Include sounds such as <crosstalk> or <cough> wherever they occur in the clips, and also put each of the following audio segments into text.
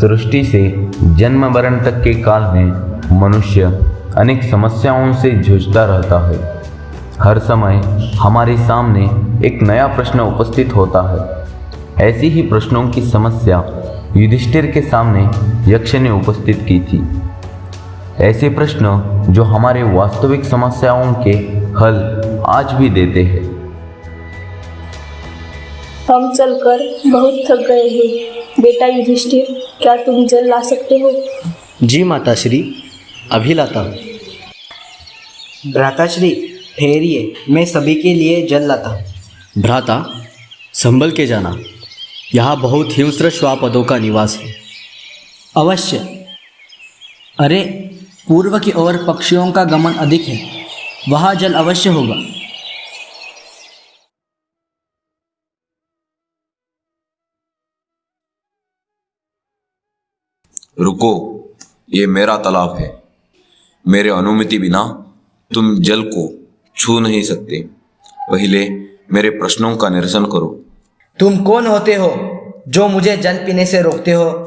सृष्टि से जन्म मरण तक के काल में मनुष्य अनेक समस्याओं से जूझता रहता है। हर समय हमारे सामने एक नया प्रश्न उपस्थित होता है। ऐसी ही प्रश्नों की समस्या युधिष्ठिर के सामने यक्ष ने उपस्थित की थी। ऐसे प्रश्न जो हमारे वास्तविक समस्याओं के हल आज भी देते हैं। हम चलकर बहुत थक गए हैं। बेटा युधिष्ठिर क्या तुम जल ला सकते हो? जी माताश्री अभी लाता हूँ। भ्राताश्री ठहरिए मैं सभी के लिए जल लाता हूँ। भ्राता संभल के जाना। यहाँ बहुत हिंस्र श्वापदों का निवास है। अवश्य। अरे पूर्व की ओर पक्षियों का गमन अधिक है। वहाँ जल अवश्य होगा। रुको ये मेरा तालाब है। मेरे अनुमति बिना तुम जल को छू नहीं सकते। पहले मेरे प्रश्नों का निरसन करो। तुम कौन होते हो जो मुझे जल पीने से रोकते हो?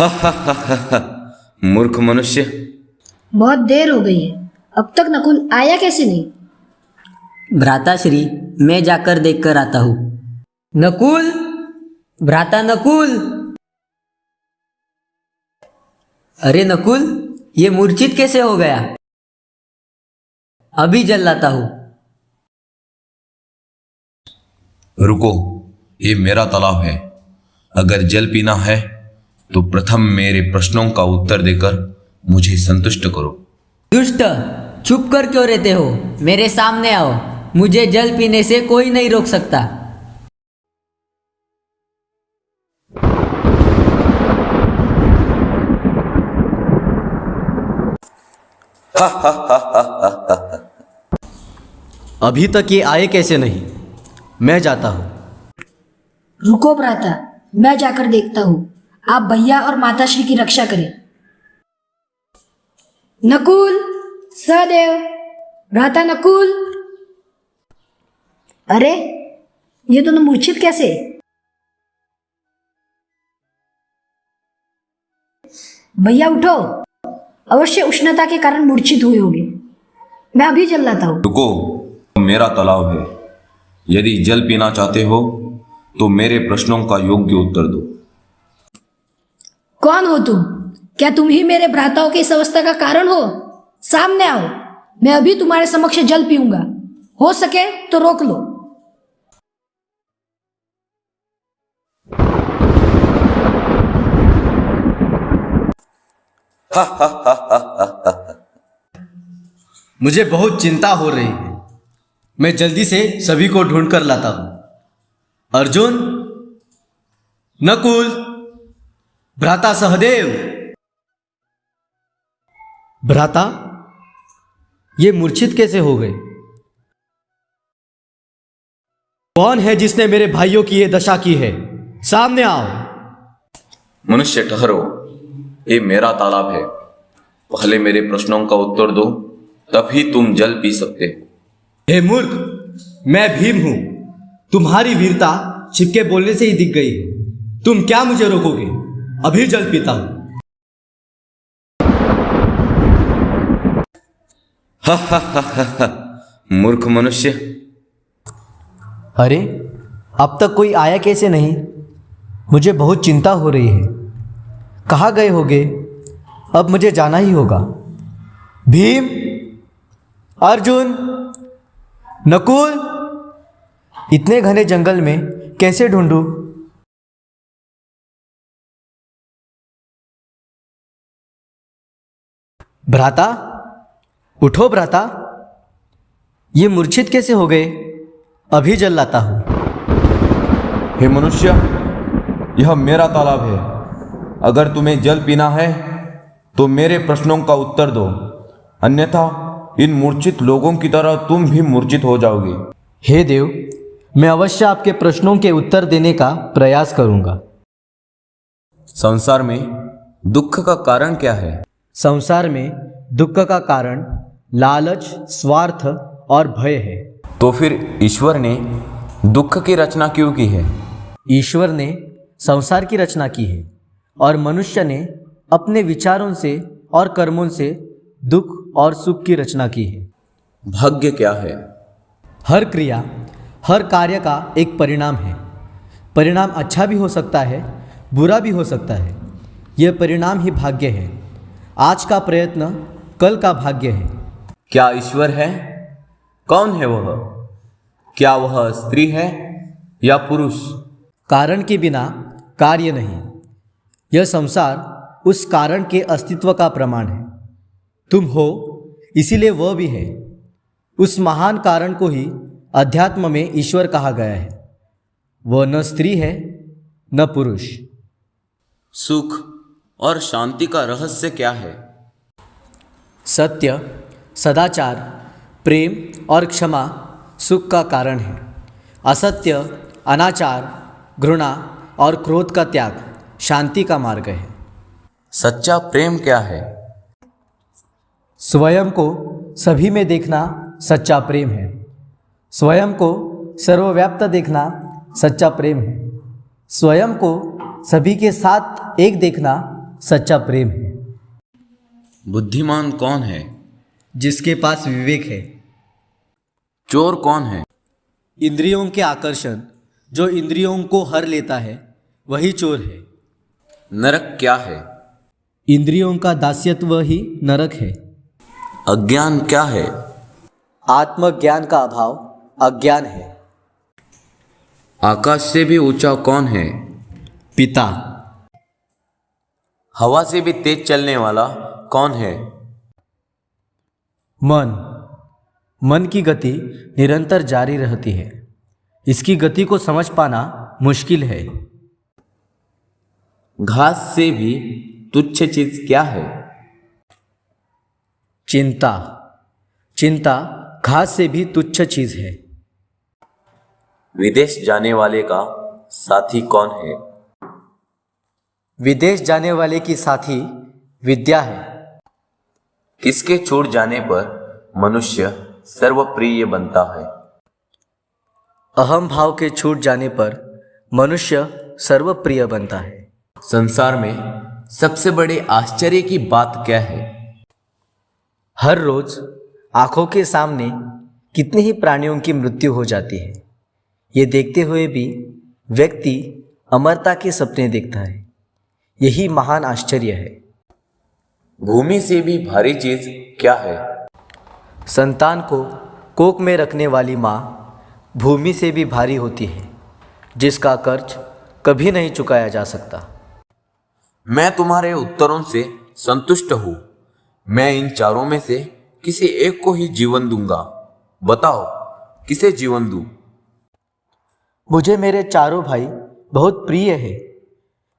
<laughs> मूर्ख मनुष्य। बहुत देर हो गई है। अब तक नकुल आया कैसे नहीं? भ्राताश्री मैं जाकर देख कर आता हूँ। नकुल? भ्राता नकुल? अरे नकुल ये मूर्छित कैसे हो गया? अभी जल लाता हूँ। रुको ये मेरा तालाब है। अगर जल पीना है तो प्रथम मेरे प्रश्नों का उत्तर देकर मुझे संतुष्ट करो। दुष्ट चुप कर क्यों रहते हो? मेरे सामने आओ। मुझे जल पीने से कोई नहीं रोक सकता। अभी तक ये आए कैसे नहीं? मैं जाता हूँ। रुको भ्राता मैं जाकर देखता हूँ। आप भैया और माता श्री की रक्षा करें। नकुल सहदेव। भ्राता नकुल। अरे ये दोनों मूर्छित कैसे? भैया उठो। अवश्य उष्णता के कारण मूर्छित हुए होंगे। मैं अभी जल लाता हूँ। रुको मेरा तालाब है। यदि जल पीना चाहते हो तो मेरे प्रश्नों का योग्य उत्तर दो। कौन हो तुम? क्या तुम ही मेरे भ्राताओं की इस अवस्था का कारण हो? सामने आओ। मैं अभी तुम्हारे समक्ष जल पीऊँगा। हो सके तो रोक लो। <laughs> मुझे बहुत चिंता हो रही है। मैं जल्दी से सभी को ढूंढ कर लाता हूँ। अर्जुन नकुल भ्राता सहदेव। भ्राता ये मूर्छित कैसे हो गए? कौन है जिसने मेरे भाइयों की ये दशा की है? सामने आओ। मनुष्य ठहरो। ये मेरा तालाब है पहले मेरे प्रश्नों का उत्तर दो तभी तुम जल पी सकते। हो हे मूर्ख मैं भीम हूँ तुम्हारी वीरता छिपके बोलने से ही दिख गई तुम क्या मुझे रोकोगे? अभी जल पीता हूँ मूर्ख मनुष्य। अरे अब तक कोई आया कैसे नहीं? मुझे बहुत चिंता हो रही है। कहाँ गए होगे? अब मुझे जाना ही होगा। भीम, अर्जुन, नकुल, इतने घने जंगल में कैसे ढूंढूं? भ्राता, उठो भ्राता। ये मूर्छित कैसे हो गए? अभी जल लाता हूँ। हे मनुष्य, यह मेरा तालाब है। अगर तुम्हें जल पीना है तो मेरे प्रश्नों का उत्तर दो। अन्यथा इन मूर्छित लोगों की तरह तुम भी मूर्छित हो जाओगे। हे देव मैं अवश्य आपके प्रश्नों के उत्तर देने का प्रयास करूँगा। संसार में दुख का कारण क्या है? संसार में दुख का कारण लालच स्वार्थ और भय है। तो फिर ईश्वर ने दुख की रचना क्यों की है? ईश्वर ने संसार की रचना की है। और मनुष्य ने अपने विचारों से और कर्मों से दुख और सुख की रचना की है। भाग्य क्या है? हर क्रिया हर कार्य का एक परिणाम है। परिणाम अच्छा भी हो सकता है बुरा भी हो सकता है। यह परिणाम ही भाग्य है। आज का प्रयत्न कल का भाग्य है। क्या ईश्वर है? कौन है वह? क्या वह स्त्री है या पुरुष? कारण के बिना कार्य नहीं। यह संसार उस कारण के अस्तित्व का प्रमाण है। तुम हो इसीलिए वह भी है। उस महान कारण को ही अध्यात्म में ईश्वर कहा गया है। वह न स्त्री है न पुरुष। सुख और शांति का रहस्य क्या है? सत्य सदाचार प्रेम और क्षमा सुख का कारण है। असत्य अनाचार घृणा और क्रोध का त्याग। शांति का मार्ग है। सच्चा प्रेम क्या है? स्वयं को सभी में देखना सच्चा प्रेम है। स्वयं को सर्वव्याप्त देखना सच्चा प्रेम है। स्वयं को सभी के साथ एक देखना सच्चा प्रेम है। बुद्धिमान कौन है? जिसके पास विवेक है। चोर कौन है? इंद्रियों के आकर्षण जो इंद्रियों को हर लेता है वही चोर है। नरक क्या है? इंद्रियों का दास्यत्व ही नरक है। अज्ञान क्या है? आत्मज्ञान का अभाव अज्ञान है। आकाश से भी ऊँचा कौन है? पिता। हवा से भी तेज चलने वाला कौन है? मन। मन की गति निरंतर जारी रहती है। इसकी गति को समझ पाना मुश्किल है। घास से भी तुच्छ चीज़ क्या है? चिंता। चिंता घास से भी तुच्छ चीज़ है। विदेश जाने वाले का साथी कौन है? विदेश जाने वाले की साथी विद्या है। किसके छूट जाने पर मनुष्य सर्वप्रिय बनता है? अहम भाव के छूट जाने पर मनुष्य सर्वप्रिय बनता है। संसार में सबसे बड़े आश्चर्य की बात क्या है? हर रोज आँखों के सामने कितने ही प्राणियों की मृत्यु हो जाती है। ये देखते हुए भी व्यक्ति अमरता के सपने देखता है। यही महान आश्चर्य है। भूमि से भी भारी चीज़ क्या है? संतान को कोक में रखने वाली माँ भूमि से भी भारी होती है जिसका कर्ज कभी नहीं चुकाया जा सकता। मैं तुम्हारे उत्तरों से संतुष्ट हूँ। मैं इन चारों में से किसी एक को ही जीवन दूँगा। बताओ किसे जीवन दूँ? मुझे मेरे चारों भाई बहुत प्रिय है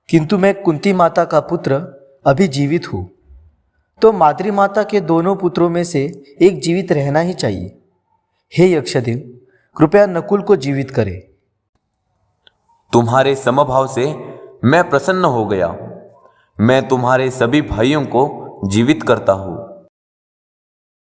किंतु मैं कुंती माता का पुत्र अभी जीवित हूँ। तो मातृ माता के दोनों पुत्रों में से एक जीवित रहना ही चाहिए। हे यक्षदेव कृपया नकुल को जीवित करें। तुम्हारे समभाव से मैं प्रसन्न हो गया। मैं तुम्हारे सभी भाइयों को जीवित करता हूँ।